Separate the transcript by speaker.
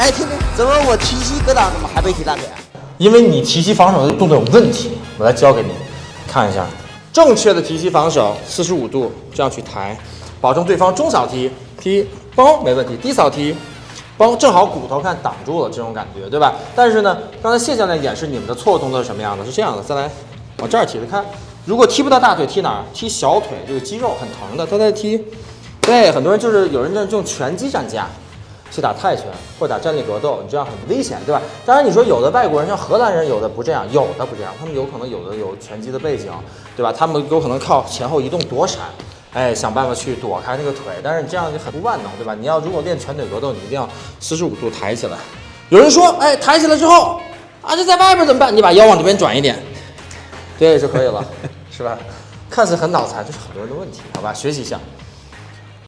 Speaker 1: 哎，听听，怎么我提膝格挡怎么还没提大腿啊？
Speaker 2: 因为你提膝防守的动作有问题，我来教给你，看一下，正确的提膝防守，四十五度这样去抬，保证对方中扫踢踢包没问题，低扫踢包正好骨头看挡住了这种感觉，对吧？但是呢，刚才谢教练演示你们的错误动作是什么样的？是这样的，再来往这儿提的，看，如果踢不到大腿，踢哪儿？踢小腿，这个肌肉很疼的，他在踢。对，很多人就是有人在用拳击站架。去打泰拳或打站立格斗，你这样很危险，对吧？当然，你说有的外国人像荷兰人，有的不这样，有的不这样，他们有可能有的有拳击的背景，对吧？他们有可能靠前后移动躲闪，哎，想办法去躲开那个腿。但是你这样就很不万能，对吧？你要如果练拳腿格斗，你一定要四十五度抬起来。有人说，哎，抬起来之后啊，这在外边怎么办？你把腰往这边转一点，对就可以了，是吧？看似很脑残，这是很多人的问题，好吧？学习一下。